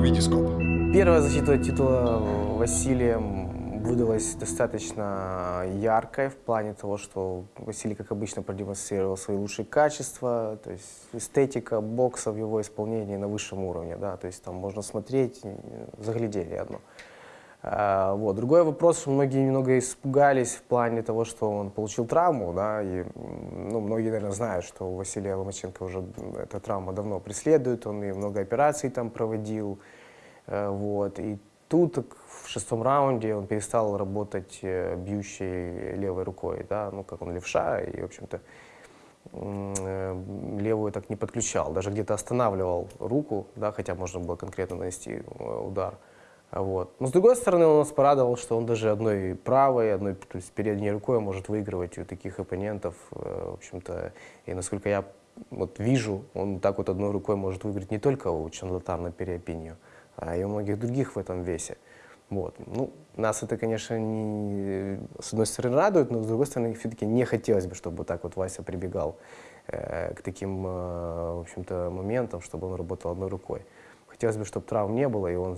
Витископ. Первая защита титула Василием выдалась достаточно яркой в плане того, что Василий, как обычно, продемонстрировал свои лучшие качества, то есть эстетика бокса в его исполнении на высшем уровне, да, то есть там можно смотреть, заглядели одно. А, Вот. Другой вопрос, многие немного испугались в плане того, что он получил травму, да, и ну, многие, наверное, знают, что у Василия Ломаченко уже эта травма давно преследует, он и много операций там проводил, Э, Вот. И тут в шестом раунде он перестал работать э, бьющей левой рукой, да, ну, как он левша, и, в общем-то, э, левую так не подключал, даже где-то останавливал руку, да, хотя можно было конкретно нанести удар. Вот. Но с другой стороны, он нас порадовал, что он даже одной правой, одной то есть передней рукой может выигрывать у таких оппонентов. э, В общем-то, и насколько я вот вижу, он так вот одной рукой может выиграть не только у Чанлатана Переопинью, а и у многих других в этом весе. Вот. Ну, нас это, конечно, не, с одной стороны радует, но с другой стороны, все-таки не хотелось бы, чтобы так вот Вася прибегал э, к таким, э, в общем-то, моментам, чтобы он работал одной рукой. Хотелось бы, чтобы травм не было, и он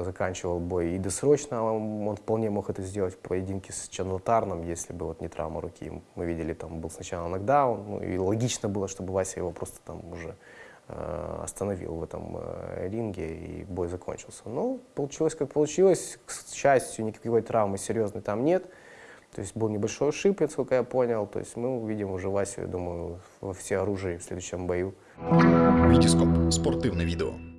заканчивал бой и досрочно. Он, он вполне мог это сделать в поединке с Чанлатарном, если бы вот не травма руки. Мы видели, там был сначала нокдаун, ну, и логично было, чтобы Вася его просто там уже э, остановил в этом э, ринге, и бой закончился. Но получилось, как получилось. К счастью, никакой травмы серьезной там нет. То есть был небольшой ушиб, насколько я понял. То есть мы увидим уже Васю, я думаю, во все оружие в следующем бою. Витископ. Спортивне відео.